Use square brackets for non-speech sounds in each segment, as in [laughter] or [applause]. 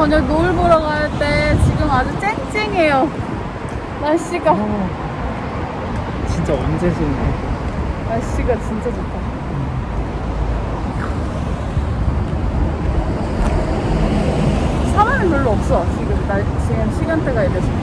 저녁 노을 보러 갈 때 지금 아주 쨍쨍해요. 날씨가 진짜 언제 좋네. 날씨가 진짜 좋다. 사람이 별로 없어 지금 날 지금 시간대가 이래서.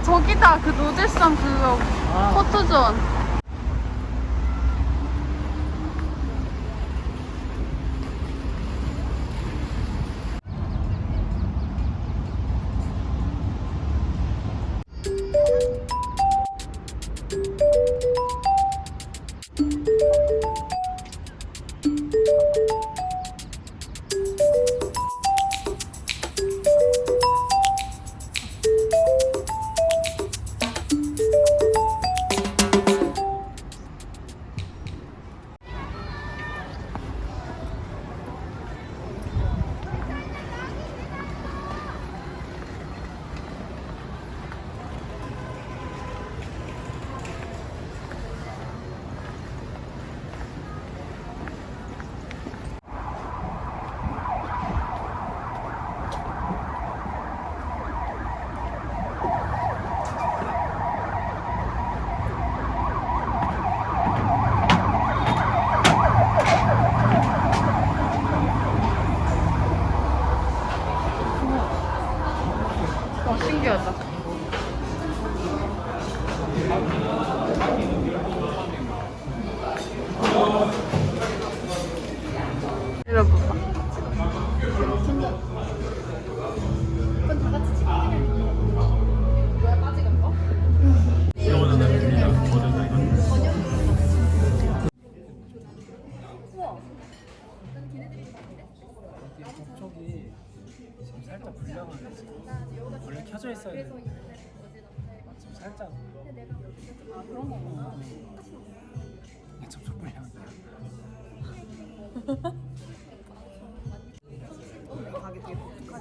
저기다 그 노들섬 그거 아. 포토존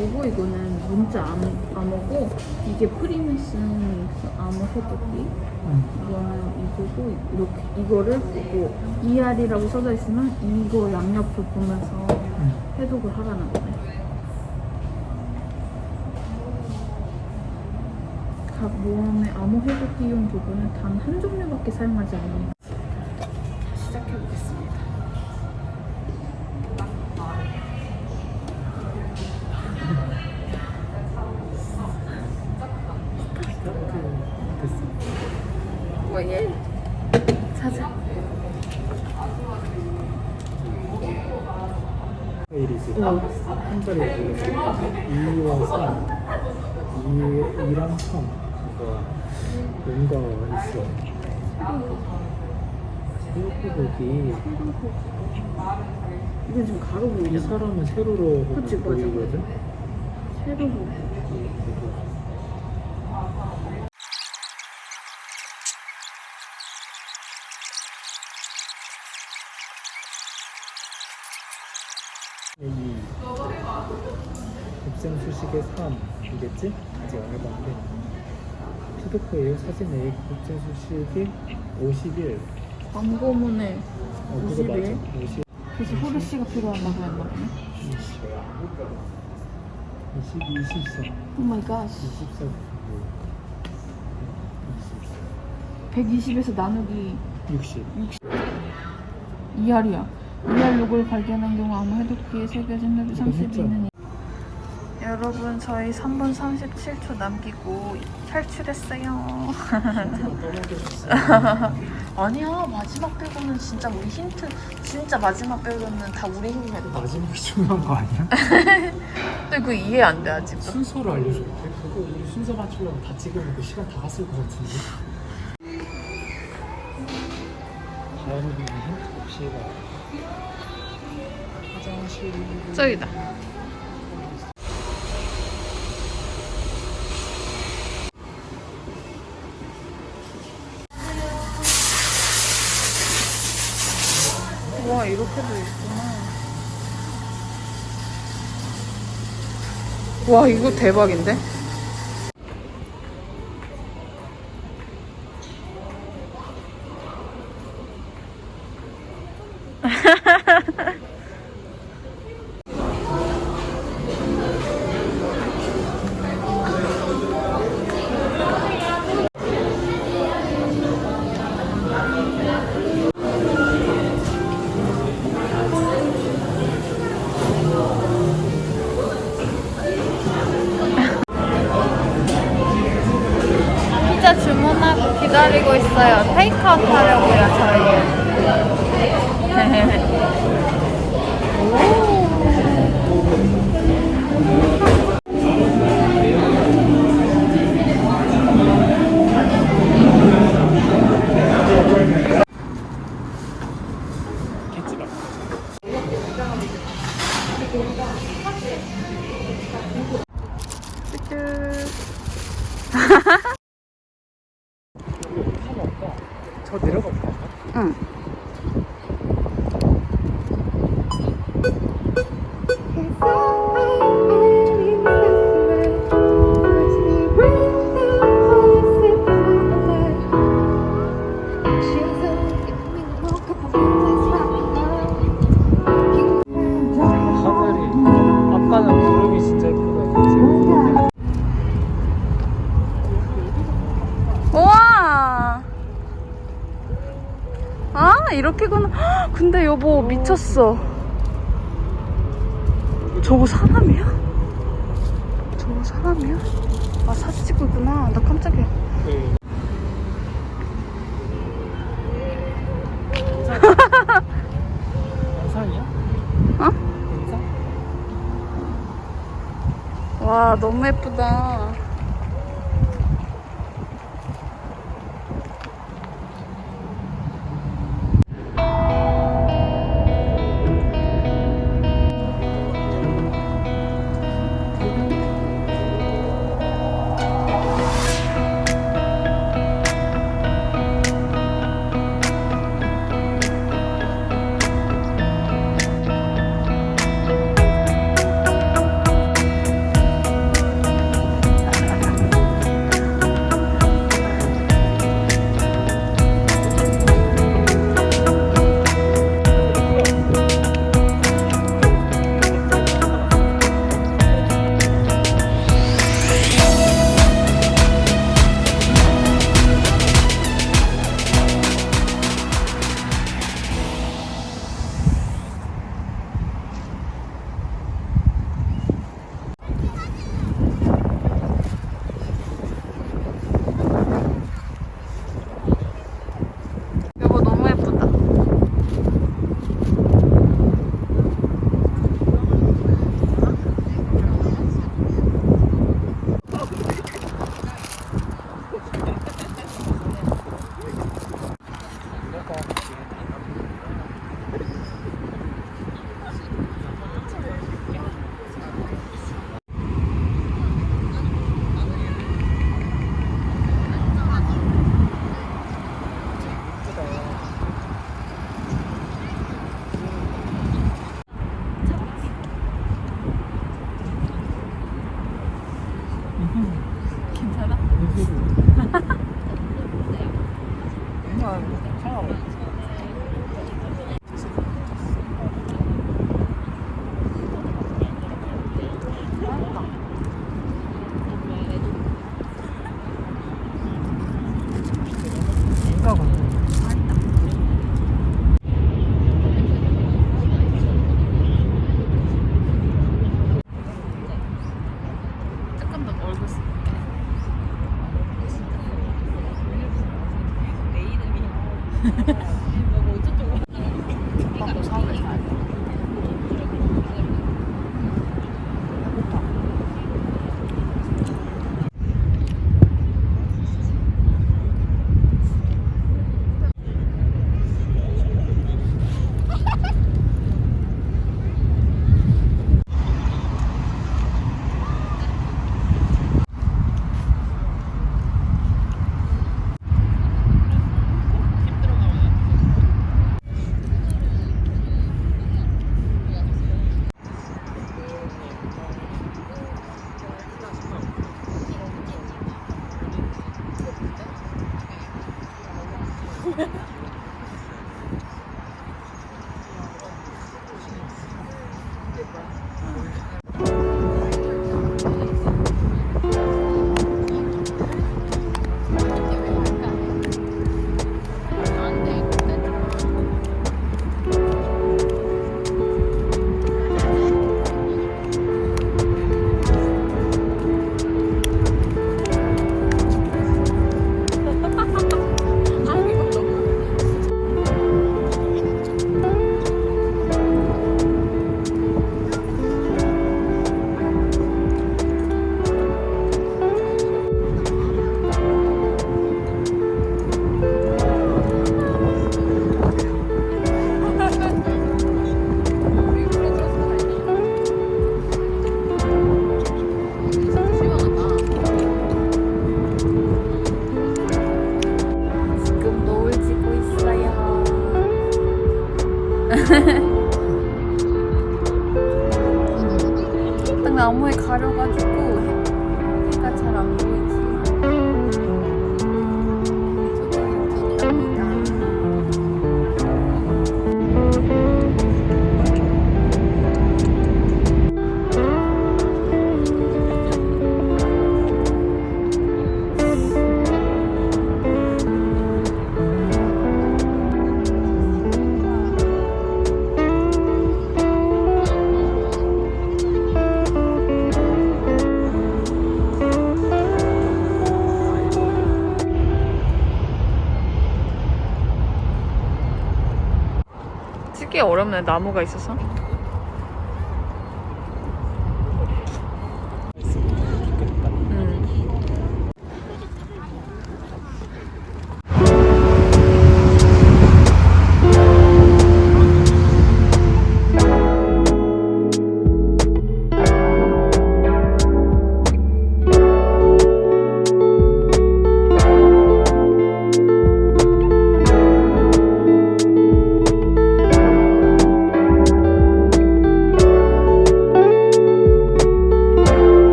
요거 이거는 문자 암, 암호고 이게 프리메슨 그 암호 해독기 음. 이거는 이거고 이렇게 이거를 보고 ER이라고 써져 있으면 이거 양옆을 보면서 음. 해독을 하라는 거네. 각 모험의 암호 해독 기용 부분은 단한 종류밖에 사용하지. 자, 한 자리 눌렀을 때 2와 3, 2, 2랑 3. 그러니까 뭔가 있어. 세로코독이 이건 지금 가로 이 보이잖아. 사람은 세로로 그치. 보이거든. 세로 보고. 여기 수식의 3이겠지? 아직 안 해봤는데. 피드코 예요? 사진 A 곱셈 수식이 51 광고문에 어, 그거 맞아. 51? 50 그래서 호르 씨가 필요한 말이었나 보네. 20 20 24 오 마이 갓. 24 120에서 나누기 60 2R이야. 2R 로고를 발견한 경우 아무 해독기에 새겨진 맵이 32는 여러분 저희 3분 37초 남기고 탈출했어요. [laughs] 아니야 마지막 빼고는 진짜 우리 힌트 진짜 마지막 빼고는 다 우리 힘이었다. 마지막이 중요한 거 아니야? [laughs] 근데 그거 이해 안 돼 아직도. 순서를 알려줘 그거 우리 순서 맞추려면 다 찍으면 그 시간 다 갔을 것 같은데 다음 힌트 봅시다 화장실 저기다. 와 이렇게도 있구나. 와 이거 대박인데? [laughs] 기다리고 있어요. 테이크아웃 하려고요, 저희. [laughs] 라저 내려가 볼까? 응. 하늘이 아빠는 구름이 진짜 예쁘다 그치? 우와! 아, 이렇게구나. 헉, 근데 여보, 미쳤어. 저거 사람이야? 저거 사람이야? 아, 사진 찍고 있구나. 나 깜짝이야. 네. 영상이야? 어? 영상? 와, 너무 예쁘다. 어렵네 나무가 있어서